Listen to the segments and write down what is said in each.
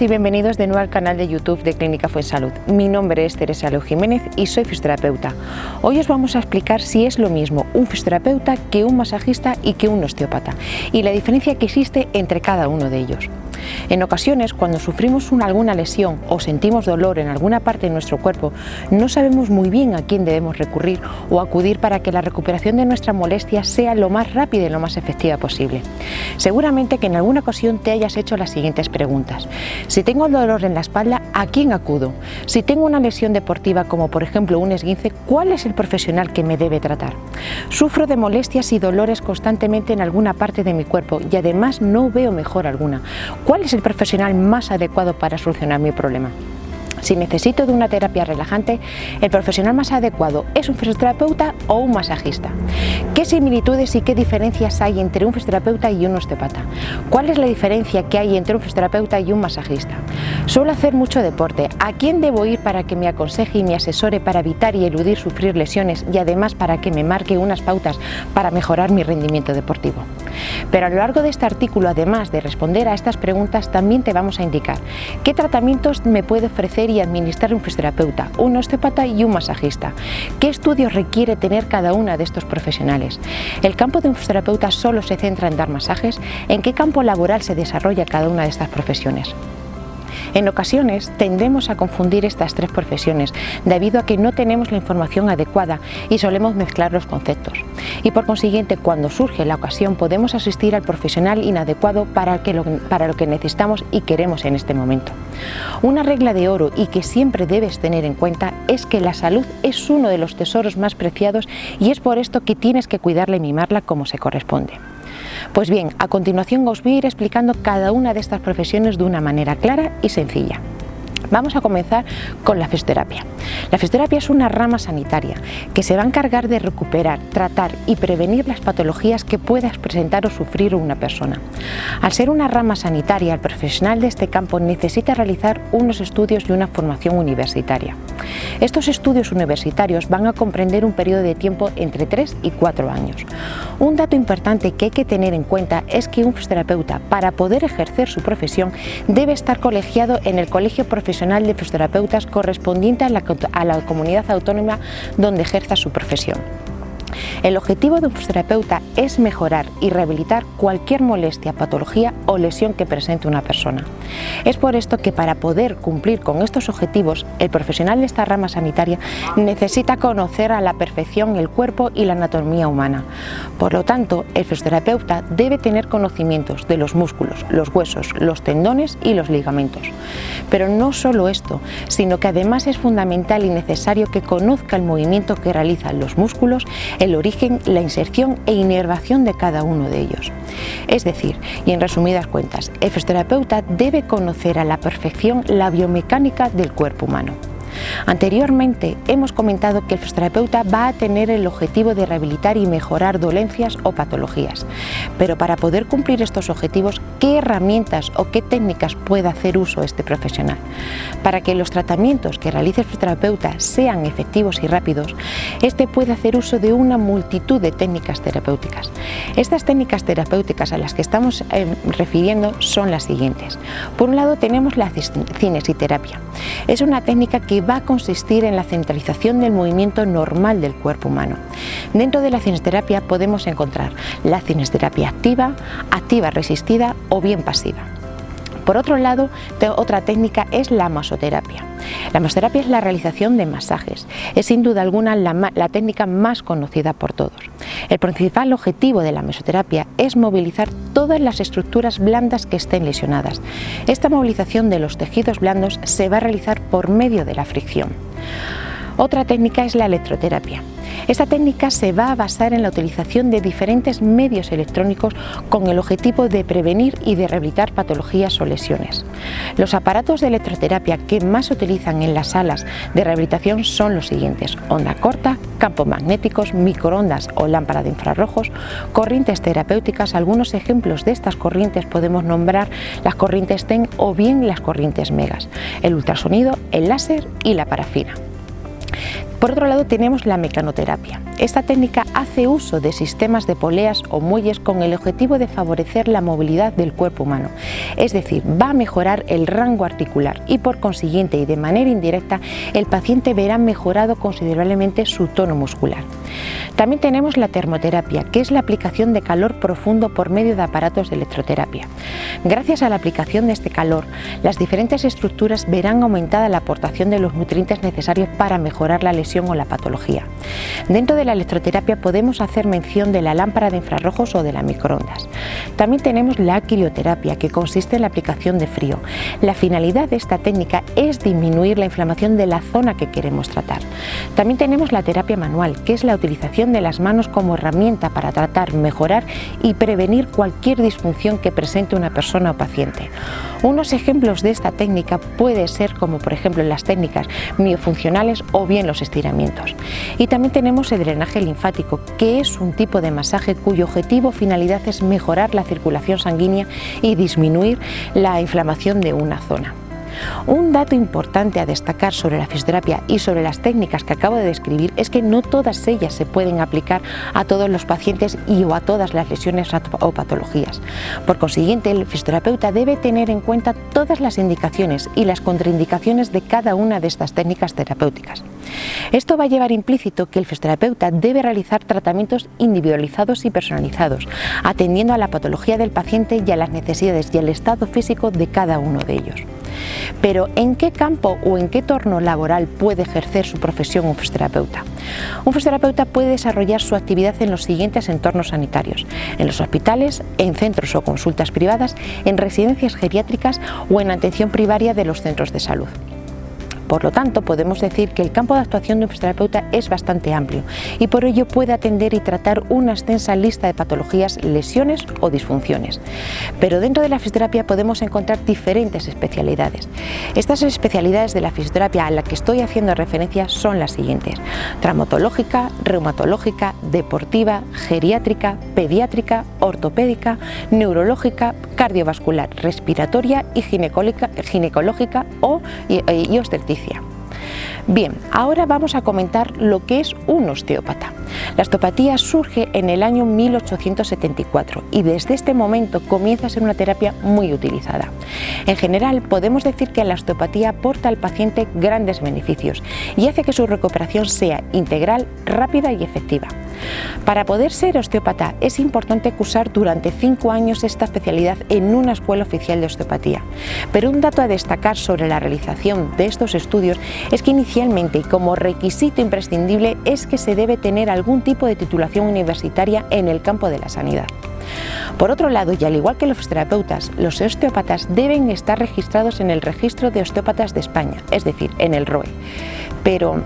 Y bienvenidos de nuevo al canal de YouTube de Clínica Fuensalud. Mi nombre es Teresa Leo Jiménez y soy fisioterapeuta. Hoy os vamos a explicar si es lo mismo un fisioterapeuta que un masajista y que un osteópata y la diferencia que existe entre cada uno de ellos. En ocasiones, cuando sufrimos una, alguna lesión o sentimos dolor en alguna parte de nuestro cuerpo, no sabemos muy bien a quién debemos recurrir o acudir para que la recuperación de nuestra molestia sea lo más rápida y lo más efectiva posible. Seguramente que en alguna ocasión te hayas hecho las siguientes preguntas. Si tengo dolor en la espalda, ¿a quién acudo? Si tengo una lesión deportiva como por ejemplo un esguince, ¿cuál es el profesional que me debe tratar? Sufro de molestias y dolores constantemente en alguna parte de mi cuerpo y además no veo mejor alguna. ¿Cuál es el profesional más adecuado para solucionar mi problema? Si necesito de una terapia relajante, el profesional más adecuado es un fisioterapeuta o un masajista. ¿Qué similitudes y qué diferencias hay entre un fisioterapeuta y un osteopata? ¿Cuál es la diferencia que hay entre un fisioterapeuta y un masajista? Suelo hacer mucho deporte. ¿A quién debo ir para que me aconseje y me asesore para evitar y eludir sufrir lesiones y además para que me marque unas pautas para mejorar mi rendimiento deportivo? Pero a lo largo de este artículo, además de responder a estas preguntas, también te vamos a indicar qué tratamientos me puede ofrecer y administrar un fisioterapeuta, un osteopata y un masajista. ¿Qué estudios requiere tener cada una de estos profesionales? ¿El campo de un fisioterapeuta solo se centra en dar masajes? ¿En qué campo laboral se desarrolla cada una de estas profesiones? En ocasiones tendemos a confundir estas tres profesiones debido a que no tenemos la información adecuada y solemos mezclar los conceptos. Y por consiguiente, cuando surge la ocasión podemos asistir al profesional inadecuado para, lo, para lo que necesitamos y queremos en este momento. Una regla de oro y que siempre debes tener en cuenta es que la salud es uno de los tesoros más preciados y es por esto que tienes que cuidarla y mimarla como se corresponde. Pues bien, a continuación os voy a ir explicando cada una de estas profesiones de una manera clara y sencilla. Vamos a comenzar con la fisioterapia. La fisioterapia es una rama sanitaria que se va a encargar de recuperar, tratar y prevenir las patologías que pueda presentar o sufrir una persona. Al ser una rama sanitaria, el profesional de este campo necesita realizar unos estudios y una formación universitaria. Estos estudios universitarios van a comprender un periodo de tiempo entre 3 y 4 años. Un dato importante que hay que tener en cuenta es que un fisioterapeuta, para poder ejercer su profesión, debe estar colegiado en el Colegio Profesional de Fisioterapeutas correspondiente a la, a la comunidad autónoma donde ejerza su profesión. El objetivo de un fisioterapeuta es mejorar y rehabilitar cualquier molestia, patología o lesión que presente una persona. Es por esto que para poder cumplir con estos objetivos, el profesional de esta rama sanitaria necesita conocer a la perfección el cuerpo y la anatomía humana. Por lo tanto, el fisioterapeuta debe tener conocimientos de los músculos, los huesos, los tendones y los ligamentos. Pero no solo esto, sino que además es fundamental y necesario que conozca el movimiento que realizan los músculos, el origen, la inserción e inervación de cada uno de ellos. Es decir, y en resumidas cuentas, el fisioterapeuta debe conocer a la perfección la biomecánica del cuerpo humano. Anteriormente hemos comentado que el fisioterapeuta va a tener el objetivo de rehabilitar y mejorar dolencias o patologías, pero para poder cumplir estos objetivos, ¿qué herramientas o qué técnicas puede hacer uso este profesional? Para que los tratamientos que realice el fisioterapeuta sean efectivos y rápidos, este puede hacer uso de una multitud de técnicas terapéuticas. Estas técnicas terapéuticas a las que estamos eh, refiriendo son las siguientes. Por un lado tenemos la cinesiterapia. Es una técnica que va a consistir en la centralización del movimiento normal del cuerpo humano. Dentro de la cinesterapia podemos encontrar la cinesterapia activa, activa resistida o bien pasiva. Por otro lado, otra técnica es la masoterapia. La masoterapia es la realización de masajes. Es sin duda alguna la, la, técnica más conocida por todos. El principal objetivo de la mesoterapia es movilizar todas las estructuras blandas que estén lesionadas. Esta movilización de los tejidos blandos se va a realizar por medio de la fricción. Otra técnica es la electroterapia. Esta técnica se va a basar en la utilización de diferentes medios electrónicos con el objetivo de prevenir y de rehabilitar patologías o lesiones. Los aparatos de electroterapia que más se utilizan en las salas de rehabilitación son los siguientes, onda corta, campos magnéticos, microondas o lámpara de infrarrojos, corrientes terapéuticas, algunos ejemplos de estas corrientes podemos nombrar las corrientes TEN o bien las corrientes megas, el ultrasonido, el láser y la parafina. Por otro lado tenemos la mecanoterapia. Esta técnica hace uso de sistemas de poleas o muelles con el objetivo de favorecer la movilidad del cuerpo humano, es decir, va a mejorar el rango articular y por consiguiente y de manera indirecta el paciente verá mejorado considerablemente su tono muscular. También tenemos la termoterapia, que es la aplicación de calor profundo por medio de aparatos de electroterapia. Gracias a la aplicación de este calor, las diferentes estructuras verán aumentada la aportación de los nutrientes necesarios para mejorar la o la patología. Dentro de la electroterapia podemos hacer mención de la lámpara de infrarrojos o de la microondas. También tenemos la crioterapia, que consiste en la aplicación de frío. La finalidad de esta técnica es disminuir la inflamación de la zona que queremos tratar. También tenemos la terapia manual, que es la utilización de las manos como herramienta para tratar, mejorar y prevenir cualquier disfunción que presente una persona o paciente. Unos ejemplos de esta técnica puede ser como por ejemplo las técnicas miofuncionales o bien los estiramientos. Y también tenemos el drenaje linfático, que es un tipo de masaje cuyo objetivo o finalidad es mejorar la circulación sanguínea y disminuir la inflamación de una zona. Un dato importante a destacar sobre la fisioterapia y sobre las técnicas que acabo de describir es que no todas ellas se pueden aplicar a todos los pacientes y o a todas las lesiones o patologías. Por consiguiente, el fisioterapeuta debe tener en cuenta todas las indicaciones y las contraindicaciones de cada una de estas técnicas terapéuticas. Esto va a llevar implícito que el fisioterapeuta debe realizar tratamientos individualizados y personalizados, atendiendo a la patología del paciente y a las necesidades y el estado físico de cada uno de ellos. Pero ¿en qué campo o en qué torno laboral puede ejercer su profesión un fisioterapeuta? Un fisioterapeuta puede desarrollar su actividad en los siguientes entornos sanitarios, en los hospitales, en centros o consultas privadas, en residencias geriátricas o en atención primaria de los centros de salud. Por lo tanto, podemos decir que el campo de actuación de un fisioterapeuta es bastante amplio y por ello puede atender y tratar una extensa lista de patologías, lesiones o disfunciones. Pero dentro de la fisioterapia podemos encontrar diferentes especialidades. Estas especialidades de la fisioterapia a la que estoy haciendo referencia son las siguientes. Traumatológica, reumatológica, deportiva, geriátrica, pediátrica, ortopédica, neurológica, cardiovascular, respiratoria y ginecológica o, y, y. Bien, ahora vamos a comentar lo que es un osteópata. La osteopatía surge en el año 1874 y desde este momento comienza a ser una terapia muy utilizada. En general podemos decir que la osteopatía aporta al paciente grandes beneficios y hace que su recuperación sea integral, rápida y efectiva. Para poder ser osteópata es importante cursar durante cinco años esta especialidad en una escuela oficial de osteopatía. Pero un dato a destacar sobre la realización de estos estudios es que inicialmente y como requisito imprescindible es que se debe tener algún tipo de titulación universitaria en el campo de la sanidad. Por otro lado, y al igual que los fisioterapeutas, los osteópatas deben estar registrados en el Registro de Osteópatas de España, es decir, en el ROE. Pero,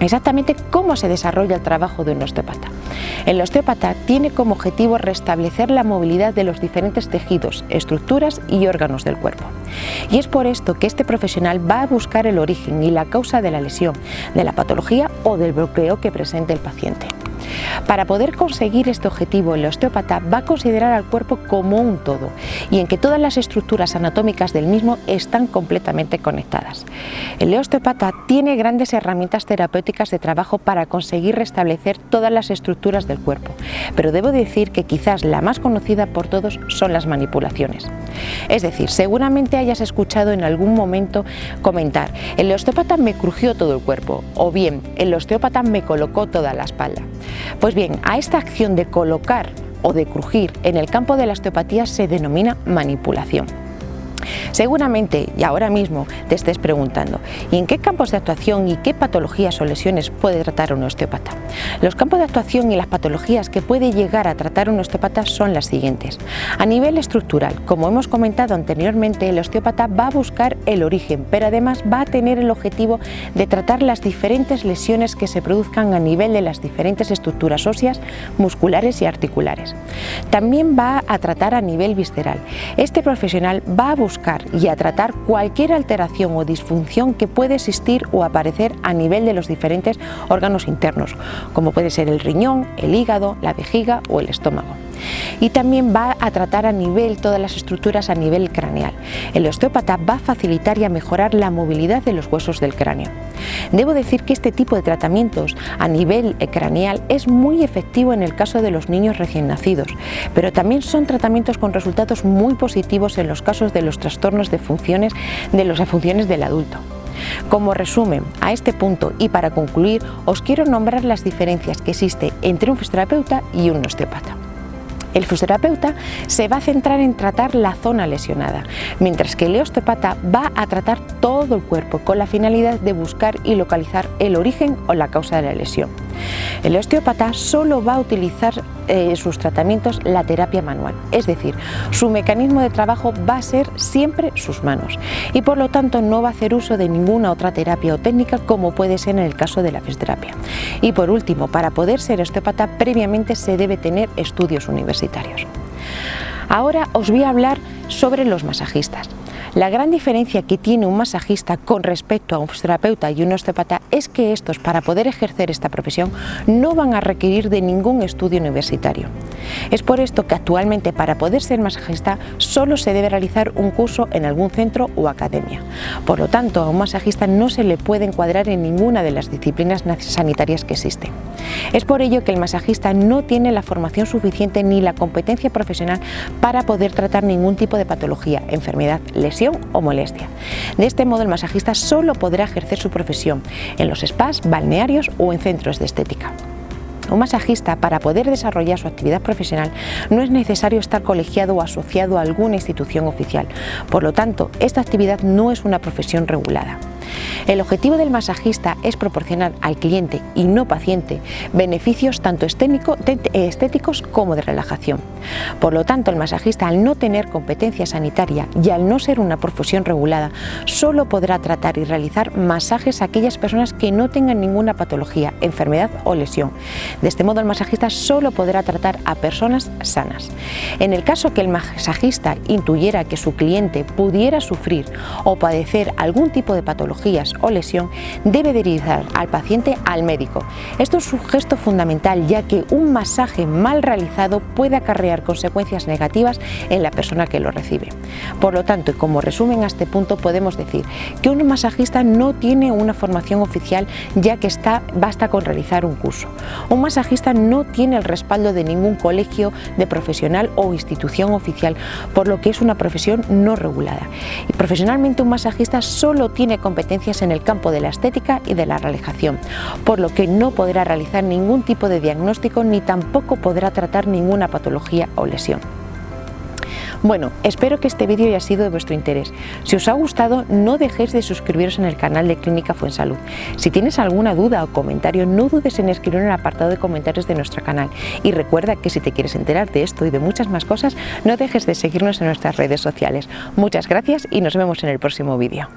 exactamente cómo se desarrolla el trabajo de un osteópata. El osteópata tiene como objetivo restablecer la movilidad de los diferentes tejidos, estructuras y órganos del cuerpo. Y es por esto que este profesional va a buscar el origen y la causa de la lesión, de la patología o del bloqueo que presente el paciente. Para poder conseguir este objetivo, el osteópata va a considerar al cuerpo como un todo y en que todas las estructuras anatómicas del mismo están completamente conectadas. El osteópata tiene grandes herramientas terapéuticas de trabajo para conseguir restablecer todas las estructuras del cuerpo, pero debo decir que quizás la más conocida por todos son las manipulaciones. Es decir, seguramente hayas escuchado en algún momento comentar el osteópata me crujió todo el cuerpo o bien el osteópata me colocó toda la espalda. Pues bien, a esta acción de colocar o de crujir en el campo de la osteopatía se denomina manipulación. Seguramente, y ahora mismo, te estés preguntando, ¿y en qué campos de actuación y qué patologías o lesiones puede tratar un osteópata? Los campos de actuación y las patologías que puede llegar a tratar un osteópata son las siguientes. A nivel estructural, como hemos comentado anteriormente, el osteópata va a buscar el origen, pero además va a tener el objetivo de tratar las diferentes lesiones que se produzcan a nivel de las diferentes estructuras óseas, musculares y articulares. También va a tratar a nivel visceral. Este profesional va a buscar y a tratar cualquier alteración o disfunción que puede existir o aparecer a nivel de los diferentes órganos internos, como puede ser el riñón, el hígado, la vejiga o el estómago. Y también va a tratar a nivel todas las estructuras a nivel craneal. El osteópata va a facilitar y a mejorar la movilidad de los huesos del cráneo. Debo decir que este tipo de tratamientos a nivel craneal es muy efectivo en el caso de los niños recién nacidos, pero también son tratamientos con resultados muy positivos en los casos de los trastornos de funciones de las funciones del adulto. Como resumen, a este punto y para concluir, os quiero nombrar las diferencias que existe entre un fisioterapeuta y un osteópata. El fisioterapeuta se va a centrar en tratar la zona lesionada, mientras que el osteópata va a tratar todo el cuerpo con la finalidad de buscar y localizar el origen o la causa de la lesión. El osteópata solo va a utilizar eh, sus tratamientos la terapia manual, es decir, su mecanismo de trabajo va a ser siempre sus manos y por lo tanto no va a hacer uso de ninguna otra terapia o técnica como puede ser en el caso de la fisioterapia. Y por último, para poder ser osteópata previamente se debe tener estudios universitarios. Ahora os voy a hablar sobre los masajistas. La gran diferencia que tiene un masajista con respecto a un fisioterapeuta y un osteópata es que estos, para poder ejercer esta profesión, no van a requerir de ningún estudio universitario. Es por esto que actualmente para poder ser masajista solo se debe realizar un curso en algún centro o academia. Por lo tanto, a un masajista no se le puede encuadrar en ninguna de las disciplinas sanitarias que existen. Es por ello que el masajista no tiene la formación suficiente ni la competencia profesional para poder tratar ningún tipo de patología, enfermedad, lesión o molestia. De este modo el masajista solo podrá ejercer su profesión en los spas, balnearios o en centros de estética. Un masajista, para poder desarrollar su actividad profesional, no es necesario estar colegiado o asociado a alguna institución oficial. Por lo tanto, esta actividad no es una profesión regulada. El objetivo del masajista es proporcionar al cliente y no paciente beneficios tanto estéticos como de relajación. Por lo tanto, el masajista al no tener competencia sanitaria y al no ser una profesión regulada, solo podrá tratar y realizar masajes a aquellas personas que no tengan ninguna patología, enfermedad o lesión. De este modo, el masajista solo podrá tratar a personas sanas. En el caso que el masajista intuyera que su cliente pudiera sufrir o padecer algún tipo de patología o lesión, debe dirigir al paciente al médico. Esto es un gesto fundamental ya que un masaje mal realizado puede acarrear consecuencias negativas en la persona que lo recibe. Por lo tanto, y como resumen a este punto, podemos decir que un masajista no tiene una formación oficial ya que basta con realizar un curso. Un masajista no tiene el respaldo de ningún colegio de profesional o institución oficial, por lo que es una profesión no regulada. Y profesionalmente un masajista solo tiene en el campo de la estética y de la relajación, por lo que no podrá realizar ningún tipo de diagnóstico ni tampoco podrá tratar ninguna patología o lesión. Bueno, espero que este vídeo haya sido de vuestro interés. Si os ha gustado, no dejéis de suscribiros en el canal de Clínica Fuensalud. Si tienes alguna duda o comentario, no dudes en escribir en el apartado de comentarios de nuestro canal. Y recuerda que si te quieres enterar de esto y de muchas más cosas, no dejes de seguirnos en nuestras redes sociales. Muchas gracias y nos vemos en el próximo vídeo.